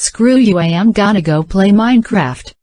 Screw you I am gonna go play Minecraft.